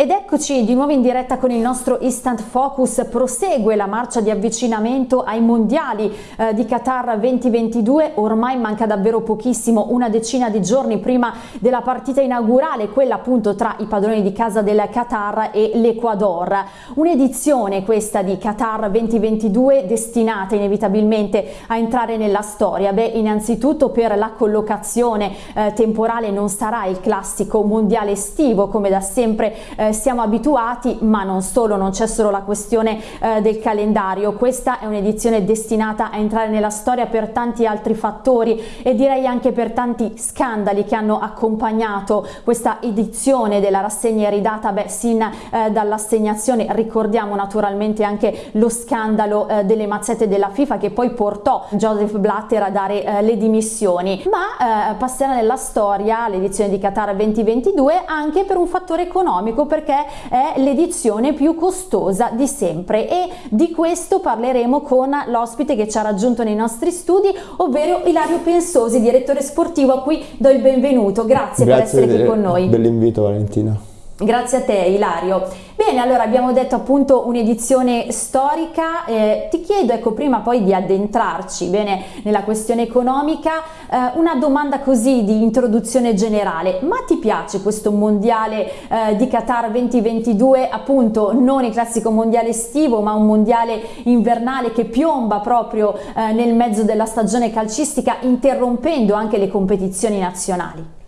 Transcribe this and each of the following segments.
Ed eccoci di nuovo in diretta con il nostro Instant Focus, prosegue la marcia di avvicinamento ai mondiali eh, di Qatar 2022, ormai manca davvero pochissimo, una decina di giorni prima della partita inaugurale, quella appunto tra i padroni di casa del Qatar e l'Ecuador. Un'edizione questa di Qatar 2022 destinata inevitabilmente a entrare nella storia, beh innanzitutto per la collocazione eh, temporale non sarà il classico mondiale estivo come da sempre eh, siamo abituati, ma non solo, non c'è solo la questione eh, del calendario, questa è un'edizione destinata a entrare nella storia per tanti altri fattori e direi anche per tanti scandali che hanno accompagnato questa edizione della rassegna iridata, beh, sin eh, dall'assegnazione. Ricordiamo naturalmente anche lo scandalo eh, delle mazzette della FIFA che poi portò Joseph Blatter a dare eh, le dimissioni, ma eh, passerà nella storia l'edizione di Qatar 2022 anche per un fattore economico, per perché è l'edizione più costosa di sempre e di questo parleremo con l'ospite che ci ha raggiunto nei nostri studi, ovvero Ilario Pensosi, direttore sportivo a cui do il benvenuto. Grazie, Grazie per essere qui con noi. Dell'invito Valentina. Grazie a te Ilario. Bene, allora abbiamo detto appunto un'edizione storica, eh, ti chiedo ecco prima poi di addentrarci bene nella questione economica, eh, una domanda così di introduzione generale, ma ti piace questo mondiale eh, di Qatar 2022 appunto non il classico mondiale estivo ma un mondiale invernale che piomba proprio eh, nel mezzo della stagione calcistica interrompendo anche le competizioni nazionali?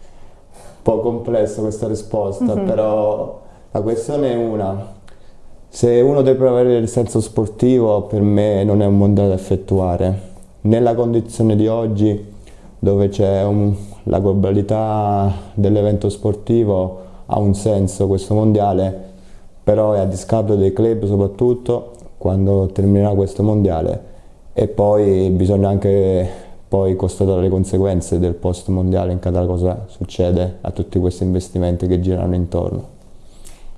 po' complessa questa risposta, mm -hmm. però la questione è una. Se uno deve avere il senso sportivo, per me non è un mondiale da effettuare. Nella condizione di oggi, dove c'è la globalità dell'evento sportivo, ha un senso questo mondiale, però è a discapito dei club soprattutto, quando terminerà questo mondiale. E poi bisogna anche poi constatare le conseguenze del post mondiale in Qatar cosa succede a tutti questi investimenti che girano intorno.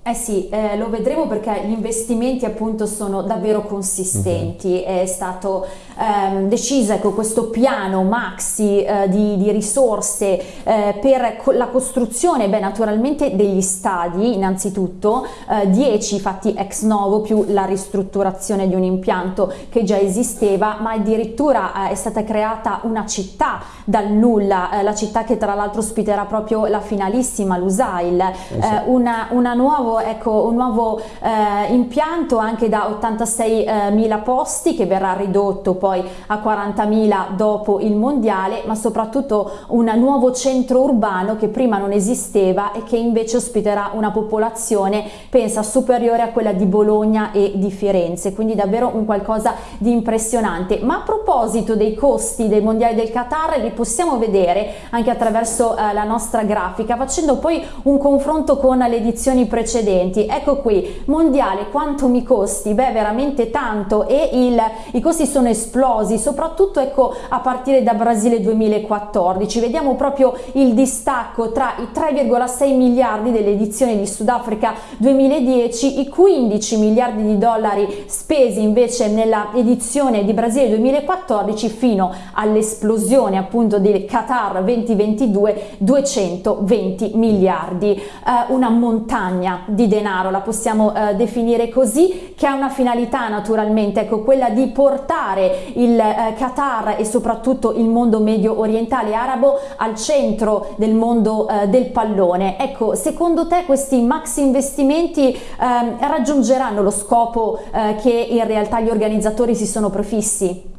Eh sì, eh, lo vedremo perché gli investimenti appunto sono davvero consistenti, -huh. è stato ehm, deciso ecco, questo piano maxi eh, di, di, risorse eh, per co la costruzione, beh naturalmente degli stadi innanzitutto, 10 eh, fatti ex novo più la ristrutturazione di un impianto che già esisteva, ma addirittura eh, è stata creata una città dal nulla, la città che tra l'altro ospiterà proprio la finalissima, l'Usail, esatto. una, una nuova ecco, un nuovo eh, impianto anche da 86 eh, mila posti che verrà ridotto poi a 40.000 dopo il mondiale, ma soprattutto un nuovo centro urbano che prima non esisteva e che invece ospiterà una popolazione, pensa, superiore a quella di Bologna e di Firenze, quindi davvero un qualcosa di impressionante. Ma a proposito dei costi dei mondiali del Qatar, li possiamo vedere anche attraverso eh, la nostra grafica, facendo poi un confronto con le edizioni precedenti precedenti. Ecco qui, mondiale, quanto mi costi? Beh, veramente tanto e il, i costi sono esplosi, soprattutto ecco a partire da Brasile 2014. Vediamo proprio il distacco tra i 3,6 miliardi dell'edizione di Sudafrica 2010, i 15 miliardi di dollari spesi invece nella edizione di Brasile 2014 fino all'esplosione appunto del Qatar 2022 220 miliardi, eh, una montagna di denaro, la possiamo eh, definire così, che ha una finalità naturalmente, ecco, quella di portare il eh, Qatar e soprattutto il mondo medio orientale arabo al centro del mondo eh, del pallone. Ecco, secondo te questi maxi investimenti ehm, raggiungeranno lo scopo eh, che in realtà gli organizzatori si sono prefissi?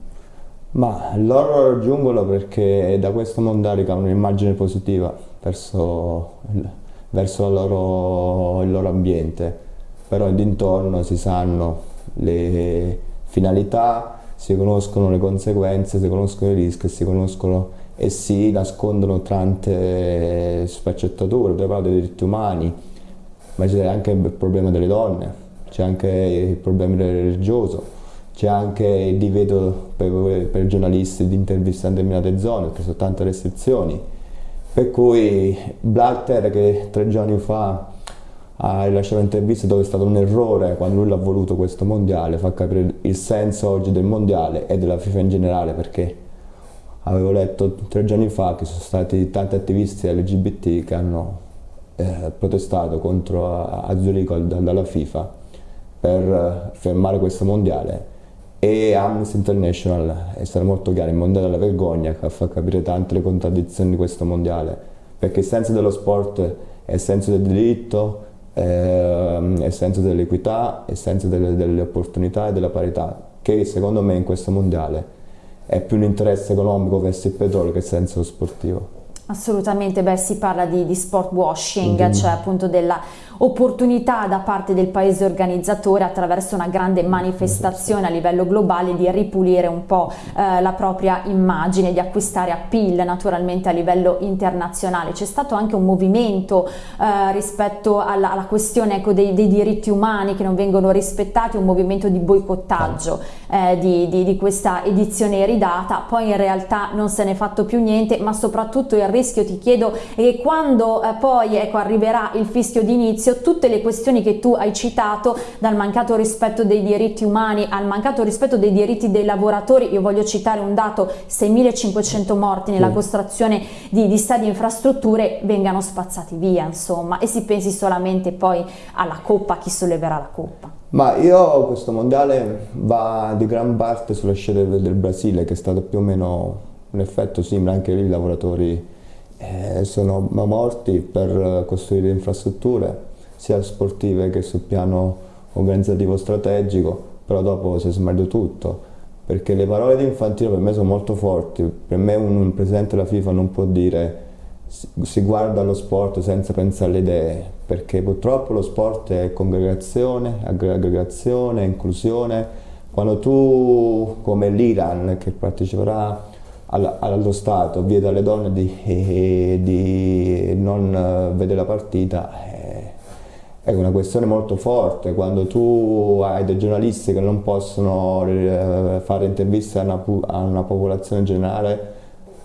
Ma loro raggiungono perché da questo mondiale hanno un'immagine positiva verso verso loro, il loro ambiente, però d'intorno si sanno le finalità, si conoscono le conseguenze, si conoscono i rischi, si conoscono e si nascondono tante sfaccettature, tu parli dei diritti umani, ma c'è anche il problema delle donne, c'è anche il problema religioso, c'è anche il divieto per, per giornalisti di intervistare in determinate zone, perché sono tante restrizioni per cui Blatter che tre giorni fa ha rilasciato un'intervista dove è stato un errore quando lui l'ha voluto questo mondiale, fa capire il senso oggi del mondiale e della FIFA in generale perché avevo letto tre giorni fa che sono stati tanti attivisti LGBT che hanno eh, protestato contro a Zurigo dalla FIFA per fermare questo mondiale e Amnesty International è stato molto chiaro, il mondiale della vergogna che fa capire tante le contraddizioni di questo mondiale perché il senso dello sport è il senso del diritto, eh, è il senso dell'equità, è il senso delle, delle opportunità e della parità che secondo me in questo mondiale è più un interesse economico verso il petrolio che il senso sportivo. Assolutamente, beh si parla di, di sport washing, mm -hmm. cioè appunto della opportunità da parte del paese organizzatore attraverso una grande manifestazione a livello globale di ripulire un po' eh, la propria immagine, di acquistare appeal naturalmente a livello internazionale. C'è stato anche un movimento eh, rispetto alla, alla questione ecco, dei, dei, diritti umani che non vengono rispettati, un movimento di boicottaggio eh, di, di, di questa edizione iridata, poi in realtà non se n'è fatto più niente, ma soprattutto il rischio ti chiedo è che quando eh, poi ecco, arriverà il fischio d'inizio all'inizio tutte le questioni che tu hai citato, dal mancato rispetto dei diritti umani al mancato rispetto dei diritti dei lavoratori, io voglio citare un dato, 6.500 morti nella costruzione di, di stadi e infrastrutture, vengano spazzati via insomma e si pensi solamente poi alla coppa, chi solleverà la coppa. Ma io questo mondiale va di gran parte sulla scelta del Brasile che è stato più o meno un effetto simile, anche lì i lavoratori eh, sono morti per costruire infrastrutture sia sportive che sul piano organizzativo strategico, però dopo si è sbagliato tutto, perché le parole di Infantino per me sono molto forti, per me un presidente della FIFA non può dire si guarda lo sport senza pensare alle idee, perché purtroppo lo sport è congregazione, aggregazione, inclusione, quando tu come l'Iran che parteciperà allo Stato vieta alle donne di, di non vedere la partita è una questione molto forte, quando tu hai dei giornalisti che non possono eh, fare interviste a una, a una popolazione generale,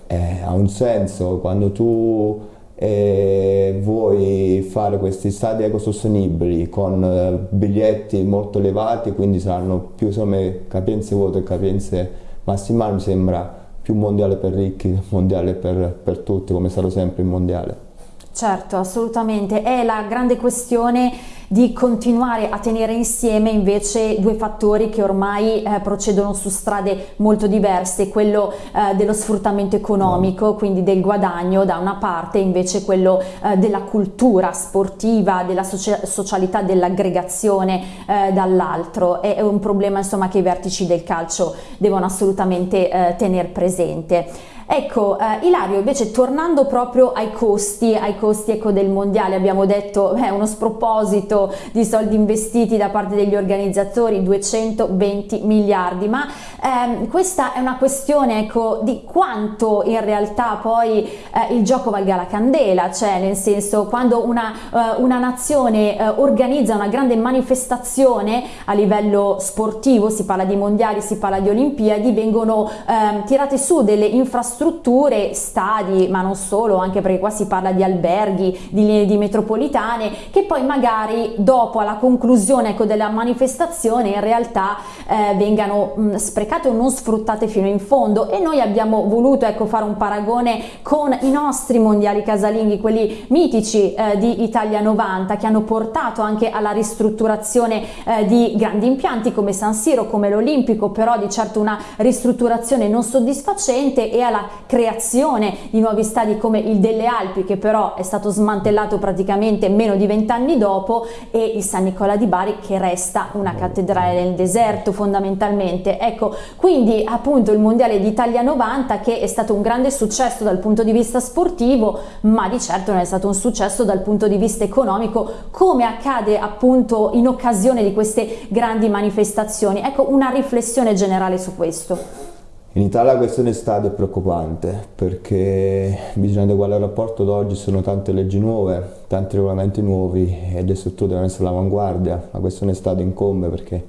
eh, ha un senso, quando tu eh, vuoi fare questi stadi ecosostenibili con eh, biglietti molto elevati, quindi saranno più insomma, capienze vuote e capienze massimali, mi sembra più mondiale per ricchi, mondiale per, per tutti, come stato sempre il mondiale. Certo, assolutamente. È la grande questione di continuare a tenere insieme invece due fattori che ormai eh, procedono su strade molto diverse, quello eh, dello sfruttamento economico, quindi del guadagno da una parte, invece quello eh, della cultura sportiva, della socia socialità, dell'aggregazione eh, dall'altro. È, un problema insomma che i vertici del calcio devono assolutamente eh, tenere presente. Ecco, eh, Ilario, invece tornando proprio ai costi, ai costi ecco, del mondiale, abbiamo detto è uno sproposito di soldi investiti da parte degli organizzatori, 220 miliardi, ma ehm, questa è una questione ecco, di quanto in realtà poi eh, il gioco valga la candela, cioè nel senso quando una, eh, una nazione eh, organizza una grande manifestazione a livello sportivo, si parla di mondiali, si parla di olimpiadi, vengono ehm, tirate su delle infrastrutture strutture, stadi, ma non solo, anche perché qua si parla di alberghi, di linee di metropolitane, che poi magari dopo alla conclusione ecco, della manifestazione in realtà eh, vengano mh, sprecate o non sfruttate fino in fondo. E noi abbiamo voluto ecco, fare un paragone con i nostri mondiali casalinghi, quelli mitici eh, di Italia 90 che hanno portato anche alla ristrutturazione eh, di grandi impianti come San Siro, come l'Olimpico, però di certo una ristrutturazione non soddisfacente e alla creazione di nuovi stadi come il delle Alpi che però è stato smantellato praticamente meno di vent'anni dopo e il San Nicola di Bari che resta una cattedrale nel deserto fondamentalmente. Ecco, quindi appunto il Mondiale d'Italia 90 che è stato un grande successo dal punto di vista sportivo ma di certo non è stato un successo dal punto di vista economico come accade appunto in occasione di queste grandi manifestazioni. Ecco una riflessione generale su questo. In Italia la questione stadio è preoccupante perché bisogna adeguare il rapporto d'oggi, sono tante leggi nuove, tanti regolamenti nuovi e le strutture devono essere all'avanguardia. La questione stadio incombe perché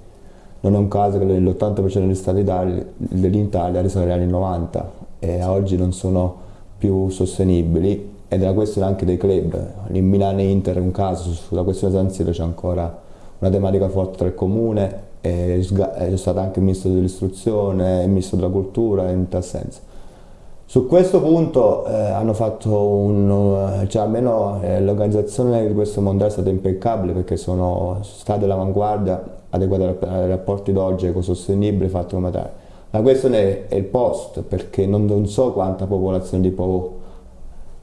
non è un caso che l'80% degli stati dell'Italia risalgono agli anni 90 e oggi non sono più sostenibili ed è la questione anche dei club. In Milano e Inter è un caso, sulla questione San Siro c'è ancora una tematica forte tra il comune è, è stato anche ministro dell'istruzione, ministro della cultura in tal senso. Su questo punto eh, hanno fatto un, cioè almeno eh, l'organizzazione di questo mondiale è stata impeccabile perché sono state all'avanguardia, adeguate ai rapporti d'oggi, ecosostenibile, fatto come tale. La questione è il post, perché non, non so quanta popolazione, lì può,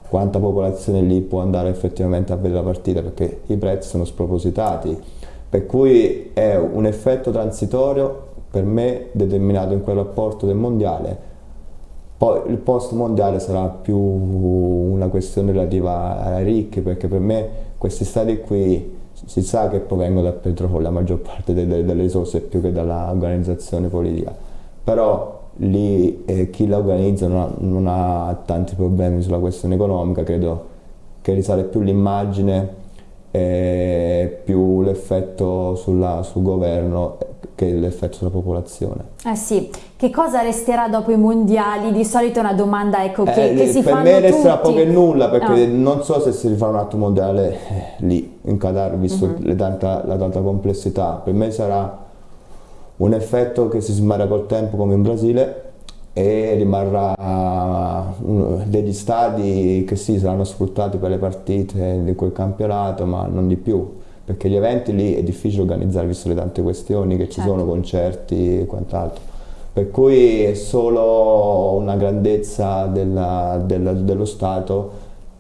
quanta popolazione lì può andare effettivamente a vedere la partita, perché i prezzi sono spropositati. Per cui è un effetto transitorio per me determinato in quel rapporto del mondiale. Poi il post mondiale sarà più una questione relativa ai ricchi, perché per me questi stati qui si sa che provengono dal petrolio, la maggior parte delle, delle risorse più che dall'organizzazione politica, però lì eh, chi la organizza non ha, non ha, tanti problemi sulla questione economica, credo che risale più l'immagine e più l'effetto sul governo che l'effetto sulla popolazione. Eh sì, che cosa resterà dopo i mondiali? Di solito è una domanda ecco, che, eh, che si fanno Per me resterà tutti. poco e nulla perché ah. non so se si rifà un altro mondiale eh, lì in Qatar visto uh mhm. -huh. tanta, la tanta complessità. Per me sarà un effetto che si smarrà col tempo come in Brasile e rimarrà degli stadi che sì saranno sfruttati per le partite di quel campionato ma non di più perché gli eventi lì è difficile organizzare visto le tante questioni che ci certo. sono, concerti e quant'altro. Per cui è solo una grandezza della, della, dello Stato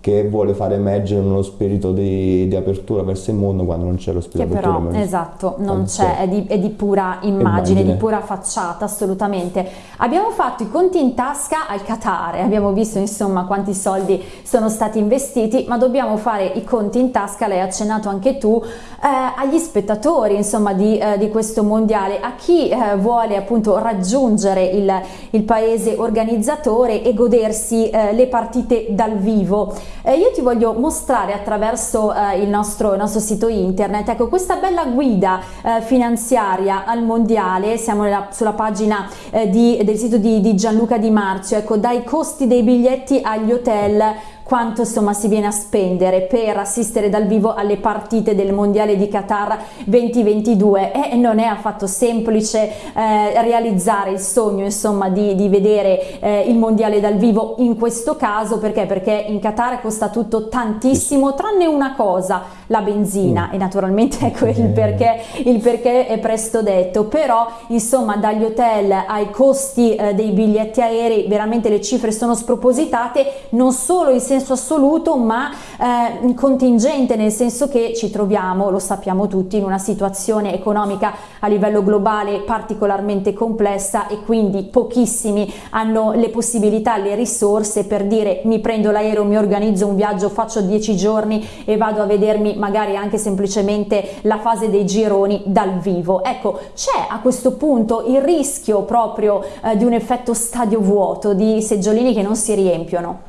che vuole fare emergere uno spirito di, di, apertura verso il mondo quando non c'è lo spirito che però, esatto, non c'è, è, è, di pura immagine, immagine, di pura facciata, assolutamente. Abbiamo fatto i conti in tasca al Qatar, abbiamo visto insomma quanti soldi sono stati investiti, ma dobbiamo fare i conti in tasca, l'hai accennato anche tu, eh, agli spettatori insomma di, eh, di, questo mondiale, a chi eh, vuole appunto raggiungere il, il, paese organizzatore e godersi eh, le partite dal vivo. Eh, io ti voglio mostrare attraverso eh, il, nostro, il, nostro, sito internet ecco, questa bella guida eh, finanziaria al mondiale, siamo nella, sulla pagina eh, di, del sito di, di Gianluca Di Marzio, ecco, dai costi dei biglietti agli hotel quanto insomma si viene a spendere per assistere dal vivo alle partite del mondiale di Qatar 2022 e non è affatto semplice eh, realizzare il sogno insomma di, di vedere eh, il mondiale dal vivo in questo caso. Perché? Perché in Qatar costa tutto tantissimo tranne una cosa la benzina. Mm. e naturalmente ecco il perché il perché è presto detto. Però insomma dagli hotel ai costi eh, dei biglietti aerei veramente le cifre sono spropositate. Non solo in senso senso assoluto ma eh, contingente nel senso che ci troviamo, lo sappiamo tutti, in una situazione economica a livello globale particolarmente complessa e quindi pochissimi hanno le possibilità, le risorse per dire mi prendo l'aereo, mi organizzo un viaggio, faccio dieci giorni e vado a vedermi magari anche semplicemente la fase dei gironi dal vivo. Ecco, c'è a questo punto il rischio proprio eh, di un effetto stadio vuoto, di seggiolini che non si riempiono?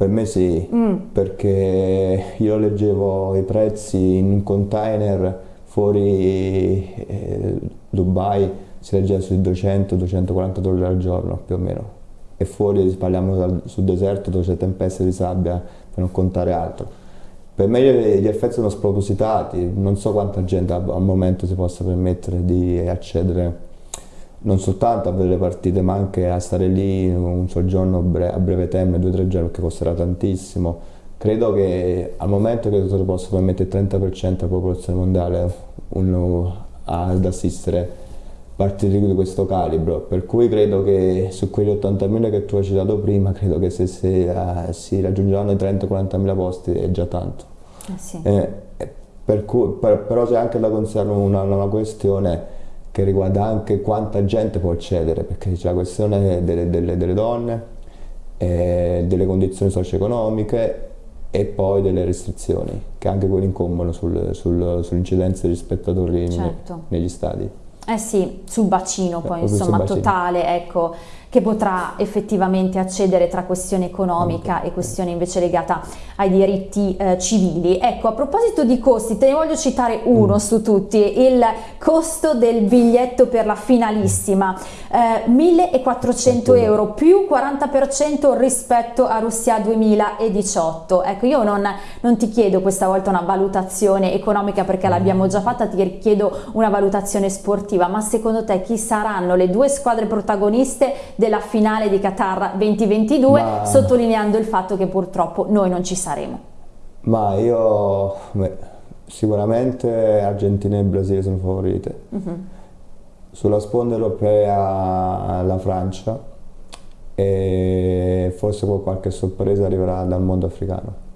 Per me sì, mm. perché io leggevo i prezzi in un container fuori eh, Dubai, si leggeva sui 200-240 dollari al giorno più o meno. E fuori parliamo dal, sul deserto dove c'è tempeste di sabbia, per non contare altro. Per me gli effetti sono spropositati, non so quanta gente al momento si possa permettere di accedere non soltanto a vedere le partite ma anche a stare lì un soggiorno a breve termine, due o tre giorni che costerà tantissimo. Credo che al momento che si possa permettere il 30% della popolazione mondiale uno, ad assistere partite di questo calibro, per cui credo che su quegli 80.000 che tu hai citato prima, credo che se, se uh, si raggiungeranno i 30-40.000 posti è già tanto. Eh sì. eh, per cui, per, però c'è anche da considerare una, una questione che riguarda anche quanta gente può accedere, perché c'è la questione delle, delle, delle donne, eh, delle condizioni socio-economiche e poi delle restrizioni, che anche quelle incombono sul, sul, sull'incidenza degli spettatori certo. negli stadi. Eh sì, sul bacino poi, eh, insomma, bacino. totale, ecco che potrà effettivamente accedere tra questione economica e questione invece legata ai diritti eh, civili. Ecco, a proposito di costi, te ne voglio citare uno mm. su tutti, il costo del biglietto per la finalissima, eh, 1400 euro più 40% rispetto a Russia 2018. Ecco, io non, non ti chiedo questa volta una valutazione economica perché l'abbiamo già fatta, ti chiedo una valutazione sportiva, ma secondo te chi saranno le due squadre protagoniste della finale di Qatar 2022, ma... sottolineando il fatto che purtroppo noi non ci saremo? Ma io beh, sicuramente Argentina e Brasile sono favorite. Uh mhm. -huh. Sulla sponda europea la Francia e forse qualche sorpresa arriverà dal mondo africano.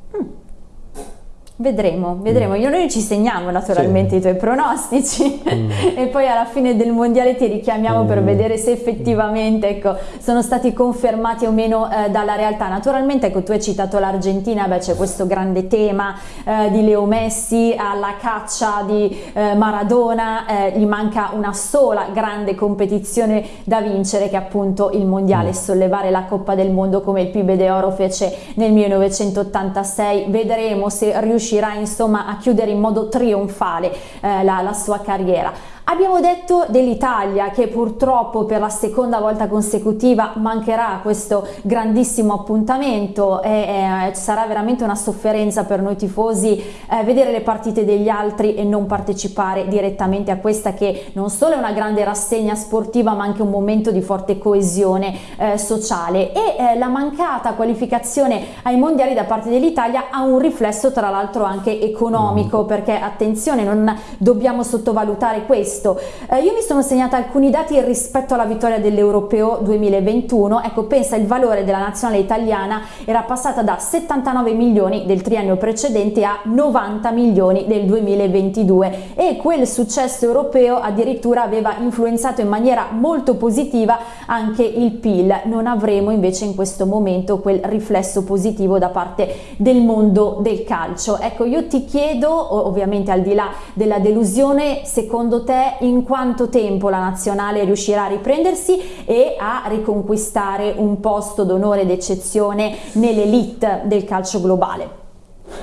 Vedremo, vedremo. Mm. Io noi ci segniamo naturalmente sì. i tuoi pronostici mm. e poi alla fine del mondiale ti richiamiamo mm. per vedere se effettivamente ecco, sono stati confermati o meno eh, dalla realtà. Naturalmente ecco, tu hai citato l'Argentina, c'è questo grande tema eh, di Leo Messi alla caccia di eh, Maradona, eh, gli manca una sola grande competizione da vincere che è appunto il mondiale, mm. sollevare la Coppa del Mondo come il PIB de Oro fece nel 1986. Vedremo se riuscirà riuscirà insomma a chiudere in modo trionfale eh, la, la sua carriera. Abbiamo detto dell'Italia che purtroppo per la seconda volta consecutiva mancherà questo grandissimo appuntamento e eh, sarà veramente una sofferenza per noi tifosi eh, vedere le partite degli altri e non partecipare direttamente a questa che non solo è una grande rassegna sportiva ma anche un momento di forte coesione eh, sociale e eh, la mancata qualificazione ai mondiali da parte dell'Italia ha un riflesso tra l'altro anche economico mm. perché attenzione non dobbiamo sottovalutare questo questo. Eh, io mi sono segnata alcuni dati rispetto alla vittoria dell'Europeo 2021, ecco pensa il valore della nazionale italiana era passata da 79 milioni del triennio precedente a 90 milioni del 2022 e quel successo europeo addirittura aveva influenzato in maniera molto positiva anche il PIL, non avremo invece in questo momento quel riflesso positivo da parte del mondo del calcio. Ecco io ti chiedo ovviamente al di là della delusione secondo te in quanto tempo la nazionale riuscirà a riprendersi e a riconquistare un posto d'onore d'eccezione nell'elite del calcio globale?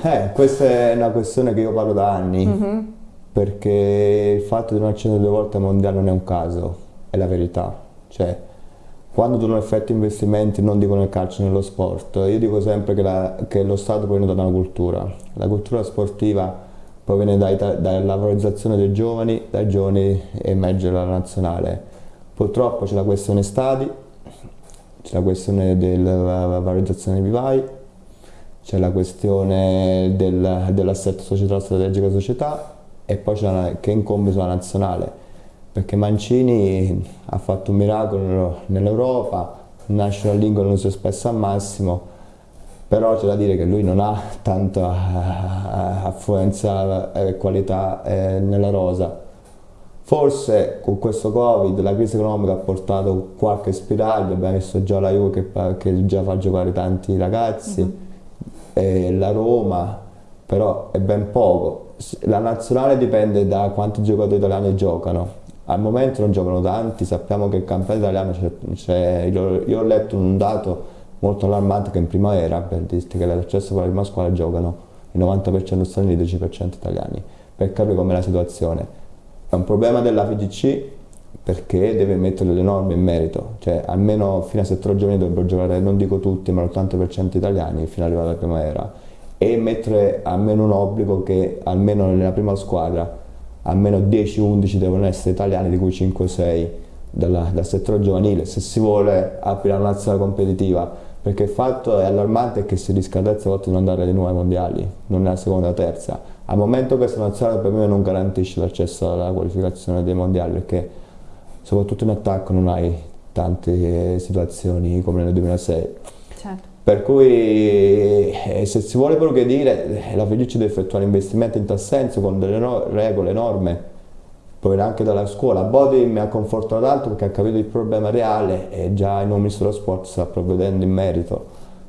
Eh, questa è una questione che io parlo da anni, mm -hmm. perché il fatto di non accendere due volte al mondiale non è un caso, è la verità. Cioè, quando tu non effetti investimenti, non dico nel calcio, nello sport, io dico sempre che, la, che lo Stato proviene da una cultura. La cultura sportiva proviene dai, dalla valorizzazione dei giovani, dai giovani emerge la nazionale. Purtroppo c'è la questione stadi, c'è la questione della valorizzazione dei vivai, c'è la questione del, dell'assetto società strategica società e poi c'è la, che incombe sulla nazionale perché Mancini ha fatto un miracolo nell'Europa, National League non si è spesso al massimo però c'è da dire che lui non ha tanta eh, affluenza e qualità eh, nella rosa. Forse con questo Covid la crisi economica ha portato qualche spiraglio, abbiamo visto già la Juve che, che già fa giocare tanti ragazzi, uh -huh. la Roma, però è ben poco. La nazionale dipende da quanti giocatori italiani giocano. Al momento non giocano tanti, sappiamo che il campionato italiano c'è, io ho letto un dato molto allarmante che in primavera, per dirti che l'accesso per la prima squadra giocano il 90% stranieri e il 10% italiani, per capire com'è la situazione. È un problema della FIGC perché deve mettere le norme in merito, cioè almeno fino a 7 giorni dovrebbero giocare, non dico tutti, ma l'80% italiani fino all'arrivo alla primavera e mettere almeno un obbligo che almeno nella prima squadra almeno 10-11 devono essere italiani, di cui 5-6 dal settore giovanile, se si vuole aprire la nazionale competitiva perché il fatto è allarmante che si rischia terza volta di non andare alle nuove mondiali, non nella seconda o terza. Al momento questa nazionale per me non garantisce l'accesso alla qualificazione dei mondiali perché soprattutto in attacco non hai tante situazioni come nel 2006. Certo. Per cui eh, se si vuole progredire la Felice deve effettuare investimenti in tal senso con delle no regole, norme proviene anche dalla scuola. Bodi mi ha confortato tanto perché ha capito il problema reale e già il nuovo ministro dello sport sta provvedendo in merito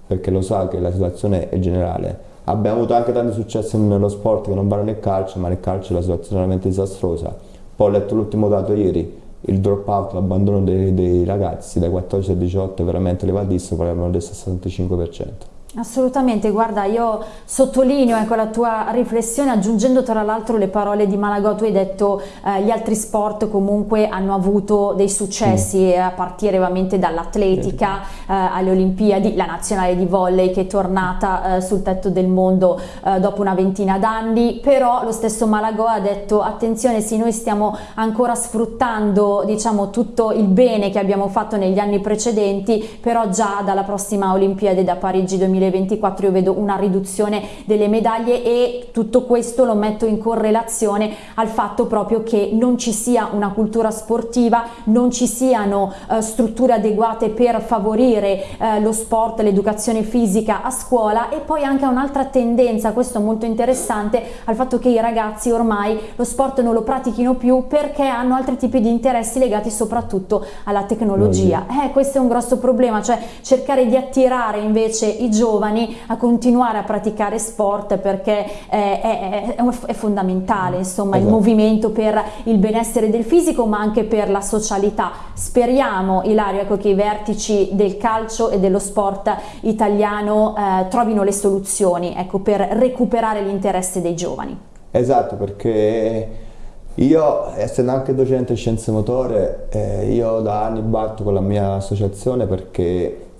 perché lo sa che la situazione è generale. Abbiamo avuto anche tanti successi nello sport che non vanno nel calcio, ma nel calcio la situazione è veramente disastrosa. Poi ho letto l'ultimo dato ieri, il drop out, l'abbandono dei, dei, ragazzi dai 14 ai 18 è veramente elevatissimo, parliamo del 65%. Assolutamente, guarda, io sottolineo ecco, la tua riflessione aggiungendo tra l'altro le parole di Malagò, tu hai detto eh, gli altri sport comunque hanno avuto dei successi sì. a partire ovviamente dall'atletica eh, alle Olimpiadi, la nazionale di volley che è tornata eh, sul tetto del mondo eh, dopo una ventina d'anni, però lo stesso Malagò ha detto attenzione sì noi stiamo ancora sfruttando diciamo tutto il bene che abbiamo fatto negli anni precedenti, però già dalla prossima Olimpiade da Parigi 2020 2024 io vedo una riduzione delle medaglie e tutto questo lo metto in correlazione al fatto proprio che non ci sia una cultura sportiva, non ci siano eh, strutture adeguate per favorire eh, lo sport, l'educazione fisica a scuola e poi anche un'altra tendenza, questo molto interessante, al fatto che i ragazzi ormai lo sport non lo pratichino più perché hanno altri tipi di interessi legati soprattutto alla tecnologia. Eh, questo è un grosso problema, cioè cercare di attirare invece i giovani giovani a continuare a praticare sport perché è, è, è fondamentale insomma esatto. il movimento per il benessere del fisico ma anche per la socialità. Speriamo Ilario ecco, che i vertici del calcio e dello sport italiano eh, trovino le soluzioni ecco, per recuperare l'interesse dei giovani. Esatto perché io, essendo anche docente di scienze motore, eh, io da anni batto con la mia associazione perché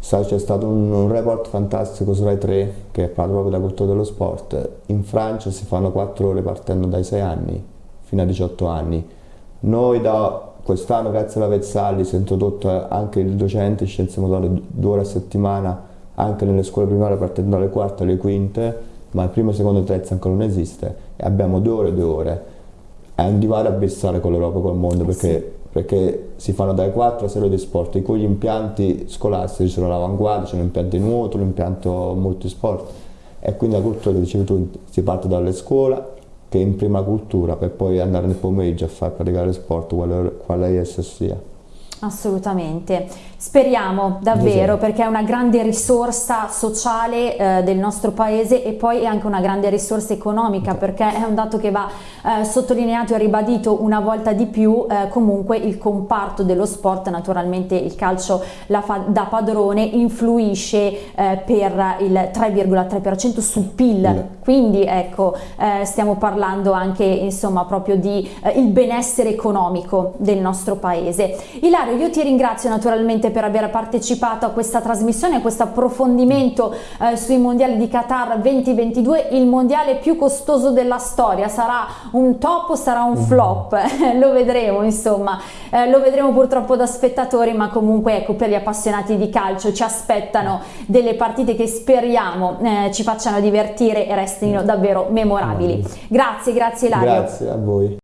c'è stato un, un, report fantastico su Rai 3 che parla proprio della cultura dello sport. In Francia si fanno 4 ore partendo dai 6 anni fino a 18 anni. Noi da quest'anno, grazie alla Vezzalli, si è introdotto anche il docente di scienze motorie due ore a settimana anche nelle scuole primarie partendo dalle quarte alle quinte, ma il primo, secondo e terzo ancora non esiste e abbiamo due ore, due ore. È un divario abissale con l'Europa e col mondo perché sì perché si fanno dai 4 a serie di sport, in cui gli impianti scolastici sono l'avanguardia, c'è l'impianto di nuoto, l'impianto multisport e quindi la cultura che dicevi tu si parte dalle scuole che è in prima cultura per poi andare nel pomeriggio a far praticare sport quale, quale esso sia. Assolutamente, speriamo davvero perché è una grande risorsa sociale eh, del nostro paese e poi è anche una grande risorsa economica perché è un dato che va eh, sottolineato e ribadito una volta di più eh, comunque il comparto dello sport, naturalmente il calcio da padrone influisce eh, per il 3,3% sul PIL, quindi ecco eh, stiamo parlando anche insomma proprio di eh, il benessere economico del nostro paese. Ilaria Mario, io ti ringrazio naturalmente per aver partecipato a questa trasmissione, a questo approfondimento eh, sui mondiali di Qatar 2022, il mondiale più costoso della storia, sarà un top o sarà un flop? lo vedremo insomma, eh, lo vedremo purtroppo da spettatori ma comunque ecco per gli appassionati di calcio ci aspettano delle partite che speriamo eh, ci facciano divertire e restino davvero memorabili. Grazie, grazie Ilario. Grazie a voi.